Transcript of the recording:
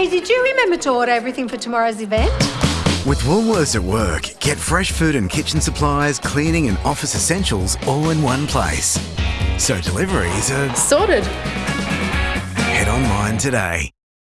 Hey, did you remember to order everything for tomorrow's event? With Woolworths at work, get fresh food and kitchen supplies, cleaning and office essentials all in one place. So deliveries are Sorted. head online today.